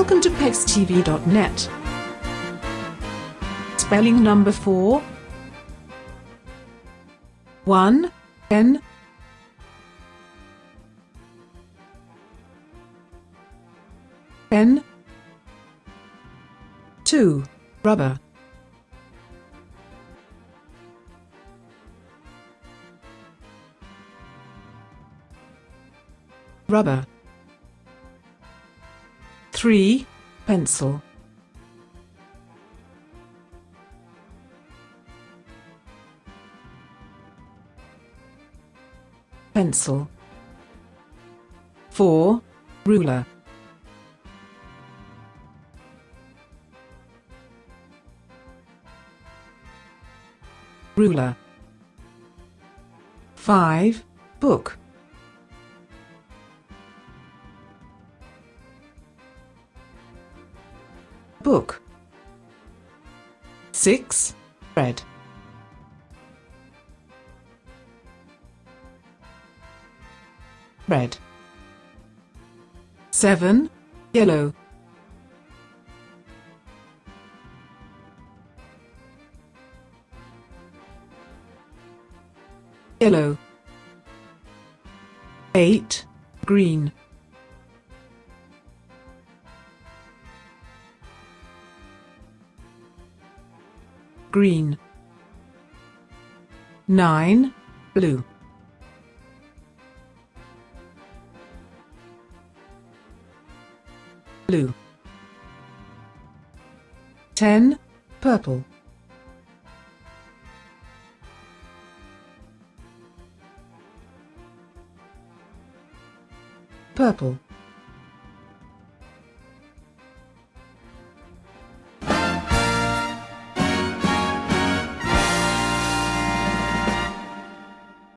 Welcome to PexTV.net. Spelling number 4 1 N N 2 Rubber. Rubber 3. Pencil Pencil 4. Ruler Ruler 5. Book Book 6. Red Red 7. Yellow Yellow 8. Green green. 9 blue. Blue. 10 purple. Purple